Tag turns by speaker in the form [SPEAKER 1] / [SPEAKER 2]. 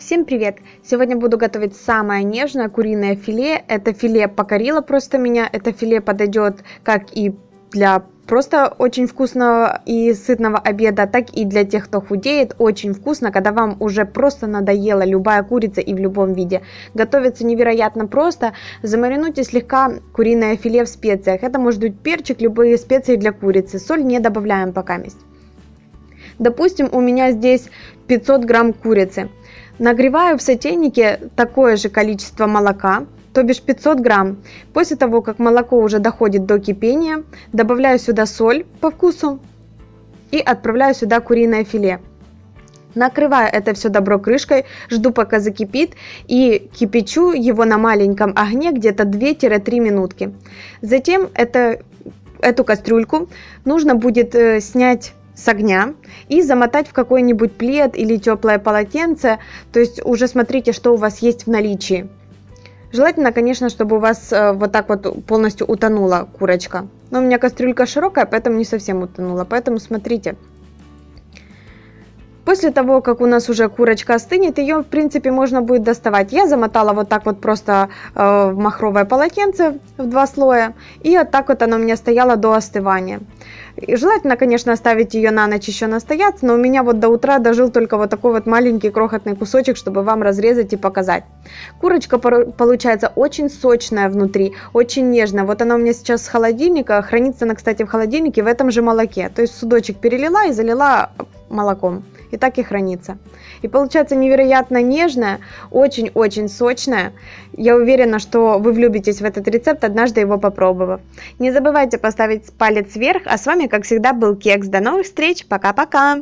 [SPEAKER 1] Всем привет! Сегодня буду готовить самое нежное куриное филе. Это филе покорило просто меня. Это филе подойдет как и для просто очень вкусного и сытного обеда, так и для тех, кто худеет. Очень вкусно, когда вам уже просто надоела любая курица и в любом виде. Готовится невероятно просто. Замаринуйте слегка куриное филе в специях. Это может быть перчик, любые специи для курицы. Соль не добавляем пока. Допустим, у меня здесь 500 грамм курицы. Нагреваю в сотейнике такое же количество молока, то бишь 500 грамм. После того, как молоко уже доходит до кипения, добавляю сюда соль по вкусу и отправляю сюда куриное филе. Накрываю это все добро крышкой, жду пока закипит и кипячу его на маленьком огне где-то 2-3 минутки. Затем это, эту кастрюльку нужно будет э, снять с огня и замотать в какой-нибудь плед или теплое полотенце. То есть уже смотрите, что у вас есть в наличии. Желательно, конечно, чтобы у вас э, вот так вот полностью утонула курочка. Но у меня кастрюлька широкая, поэтому не совсем утонула. Поэтому смотрите. После того, как у нас уже курочка остынет, ее, в принципе, можно будет доставать. Я замотала вот так вот просто э, в махровое полотенце в два слоя. И вот так вот она у меня стояла до остывания. И желательно, конечно, оставить ее на ночь еще настояться, но у меня вот до утра дожил только вот такой вот маленький крохотный кусочек, чтобы вам разрезать и показать. Курочка получается очень сочная внутри, очень нежная. Вот она у меня сейчас с холодильника, хранится она, кстати, в холодильнике в этом же молоке. То есть судочек перелила и залила молоком и так и хранится. И получается невероятно нежная, очень-очень сочная. Я уверена, что вы влюбитесь в этот рецепт, однажды его попробовав. Не забывайте поставить палец вверх, а с вами, как всегда, был Кекс. До новых встреч, пока-пока!